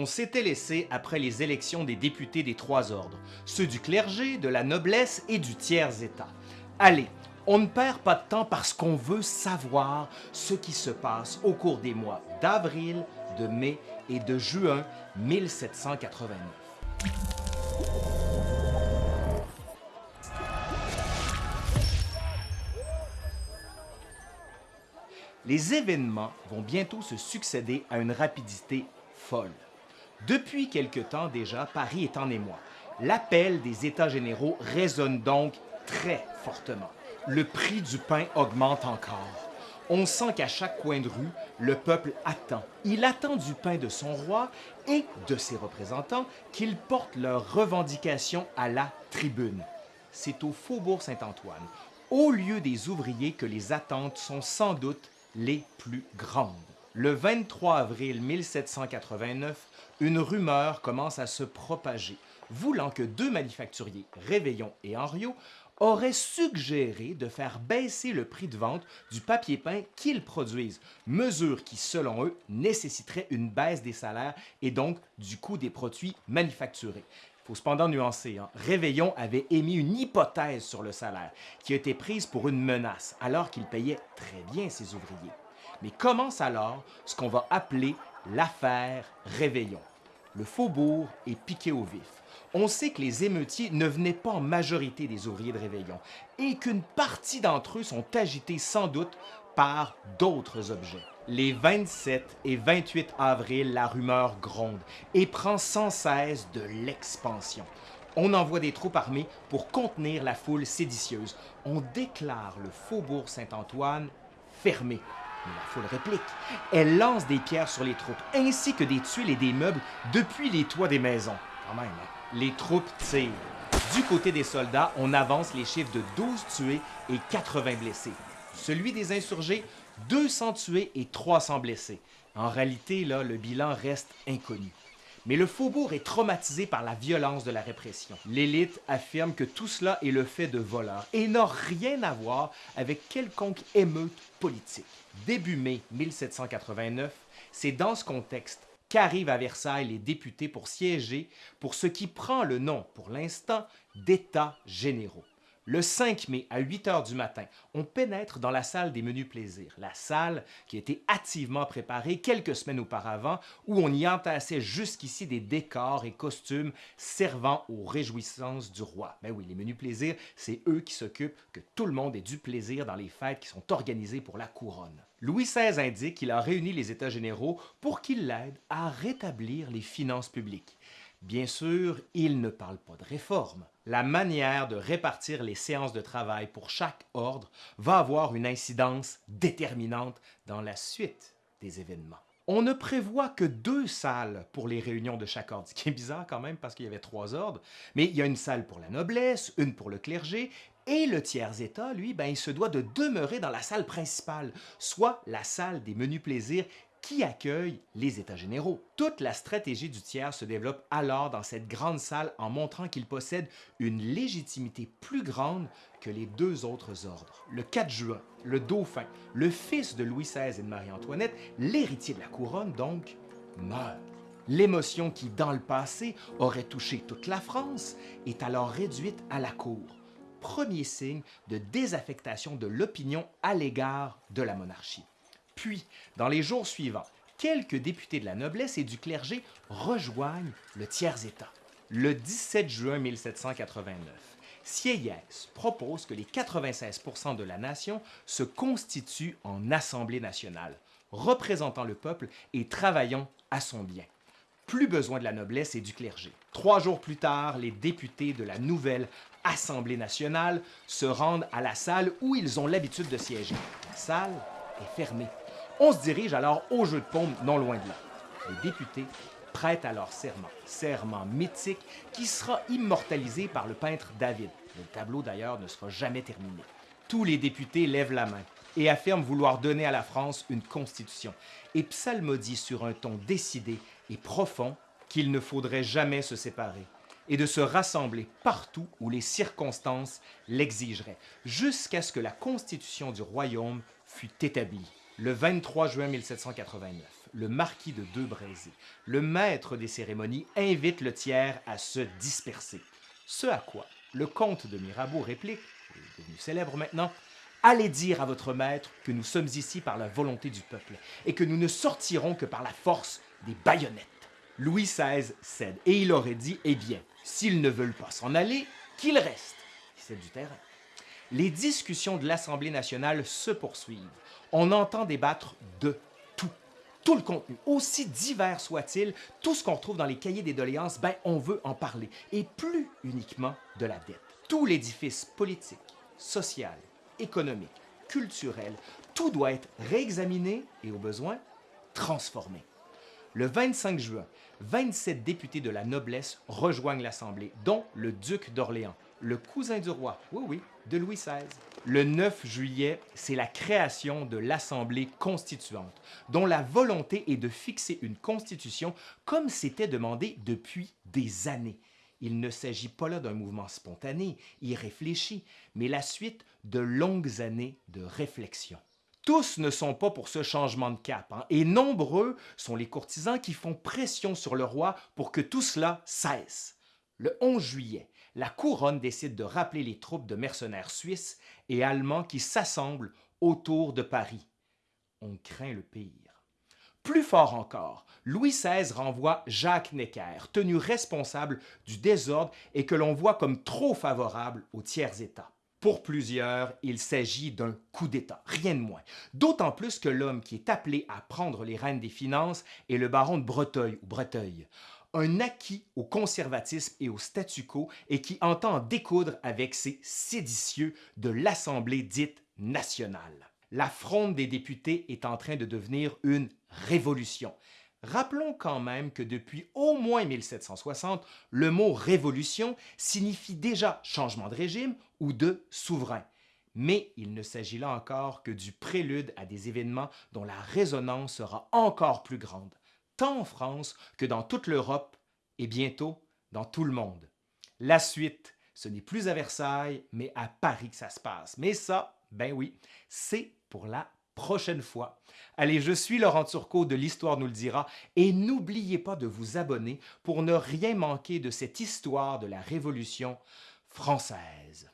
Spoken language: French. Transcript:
On s'était laissé après les élections des députés des trois ordres, ceux du clergé, de la noblesse et du tiers-État. Allez, on ne perd pas de temps parce qu'on veut savoir ce qui se passe au cours des mois d'avril, de mai et de juin 1789. Les événements vont bientôt se succéder à une rapidité folle. Depuis quelque temps déjà, Paris est en émoi. L'appel des États généraux résonne donc très fortement. Le prix du pain augmente encore. On sent qu'à chaque coin de rue, le peuple attend. Il attend du pain de son roi et de ses représentants qu'ils portent leurs revendications à la tribune. C'est au Faubourg Saint-Antoine, au lieu des ouvriers, que les attentes sont sans doute les plus grandes. Le 23 avril 1789, une rumeur commence à se propager, voulant que deux manufacturiers, Réveillon et Henriot, auraient suggéré de faire baisser le prix de vente du papier peint qu'ils produisent, mesure qui, selon eux, nécessiterait une baisse des salaires et donc du coût des produits manufacturés. Faut cependant nuancer, hein. Réveillon avait émis une hypothèse sur le salaire, qui a été prise pour une menace, alors qu'il payait très bien ses ouvriers. Mais commence alors ce qu'on va appeler l'affaire Réveillon. Le faubourg est piqué au vif. On sait que les émeutiers ne venaient pas en majorité des ouvriers de Réveillon et qu'une partie d'entre eux sont agités sans doute par d'autres objets. Les 27 et 28 avril, la rumeur gronde et prend sans cesse de l'expansion. On envoie des troupes armées pour contenir la foule séditieuse. On déclare le faubourg Saint-Antoine fermé. La foule réplique. Elle lance des pierres sur les troupes, ainsi que des tuiles et des meubles depuis les toits des maisons. Quand même, hein? Les troupes tirent. Du côté des soldats, on avance les chiffres de 12 tués et 80 blessés. Celui des insurgés, 200 tués et 300 blessés. En réalité, là, le bilan reste inconnu. Mais le faubourg est traumatisé par la violence de la répression. L'élite affirme que tout cela est le fait de voleurs et n'a rien à voir avec quelconque émeute politique. Début mai 1789, c'est dans ce contexte qu'arrivent à Versailles les députés pour siéger pour ce qui prend le nom, pour l'instant, d'États généraux. Le 5 mai, à 8 heures du matin, on pénètre dans la salle des menus plaisirs, la salle qui a été activement préparée quelques semaines auparavant, où on y entassait jusqu'ici des décors et costumes servant aux réjouissances du roi. Ben oui, les menus plaisirs, c'est eux qui s'occupent que tout le monde ait du plaisir dans les fêtes qui sont organisées pour la couronne. Louis XVI indique qu'il a réuni les États généraux pour qu'ils l'aident à rétablir les finances publiques. Bien sûr, il ne parle pas de réforme. La manière de répartir les séances de travail pour chaque ordre va avoir une incidence déterminante dans la suite des événements. On ne prévoit que deux salles pour les réunions de chaque ordre, ce qui est bizarre quand même parce qu'il y avait trois ordres, mais il y a une salle pour la noblesse, une pour le clergé, et le tiers-état, lui, ben, il se doit de demeurer dans la salle principale, soit la salle des menus plaisirs qui accueille les États généraux. Toute la stratégie du tiers se développe alors dans cette grande salle en montrant qu'il possède une légitimité plus grande que les deux autres ordres. Le 4 juin, le dauphin, le fils de Louis XVI et de Marie-Antoinette, l'héritier de la couronne donc, meurt. L'émotion qui, dans le passé, aurait touché toute la France est alors réduite à la cour. Premier signe de désaffectation de l'opinion à l'égard de la monarchie. Puis, dans les jours suivants, quelques députés de la noblesse et du clergé rejoignent le tiers-État. Le 17 juin 1789, Sieyès propose que les 96% de la nation se constituent en Assemblée nationale, représentant le peuple et travaillant à son bien. Plus besoin de la noblesse et du clergé. Trois jours plus tard, les députés de la nouvelle Assemblée nationale se rendent à la salle où ils ont l'habitude de siéger. La salle est fermée. On se dirige alors au jeu de paume non loin de là. Les députés prêtent alors serment, serment mythique qui sera immortalisé par le peintre David. Le tableau d'ailleurs ne sera jamais terminé. Tous les députés lèvent la main et affirment vouloir donner à la France une constitution et psalmodient sur un ton décidé et profond qu'il ne faudrait jamais se séparer et de se rassembler partout où les circonstances l'exigeraient, jusqu'à ce que la constitution du royaume fût établie le 23 juin 1789. le marquis de Deux-Brézés, le maître des cérémonies, invite le tiers à se disperser. Ce à quoi le comte de Mirabeau réplique, devenu célèbre maintenant, Allez dire à votre maître que nous sommes ici par la volonté du peuple et que nous ne sortirons que par la force des baïonnettes. Louis XVI cède et il aurait dit Eh bien, s'ils ne veulent pas s'en aller, qu'ils restent. C'est du terrain. Les discussions de l'Assemblée nationale se poursuivent. On entend débattre de tout. Tout le contenu, aussi divers soit-il, tout ce qu'on retrouve dans les cahiers des doléances, ben, on veut en parler. Et plus uniquement de la dette. Tout l'édifice politique, social, économique, culturel, tout doit être réexaminé et au besoin transformé. Le 25 juin, 27 députés de la noblesse rejoignent l'Assemblée, dont le duc d'Orléans, le cousin du roi, oui oui, Le 9 juillet, c'est la création de l'Assemblée constituante, dont la volonté est de fixer une constitution comme c'était demandé depuis des années. Il ne s'agit pas là d'un mouvement spontané, irréfléchi, mais la suite de longues années de réflexion. Tous ne sont pas pour ce changement de cap, hein, et nombreux sont les courtisans qui font pression sur le roi pour que tout cela cesse. Le 11 juillet, la couronne décide de rappeler les troupes de mercenaires suisses et allemands qui s'assemblent autour de Paris. On craint le pire. Plus fort encore, Louis XVI renvoie Jacques Necker, tenu responsable du désordre et que l'on voit comme trop favorable aux tiers-États. Pour plusieurs, il s'agit d'un coup d'État, rien de moins. D'autant plus que l'homme qui est appelé à prendre les rênes des finances est le baron de Breteuil ou Breteuil, un acquis au conservatisme et au statu quo et qui entend découdre avec ces séditieux de l'Assemblée dite nationale la fronde des députés est en train de devenir une révolution. Rappelons quand même que depuis au moins 1760, le mot révolution signifie déjà changement de régime ou de souverain. Mais il ne s'agit là encore que du prélude à des événements dont la résonance sera encore plus grande, tant en France que dans toute l'Europe et bientôt dans tout le monde. La suite, ce n'est plus à Versailles, mais à Paris que ça se passe. Mais ça, ben oui, c'est pour la prochaine fois. Allez, je suis Laurent Turcot de l'Histoire nous le dira et n'oubliez pas de vous abonner pour ne rien manquer de cette histoire de la Révolution française.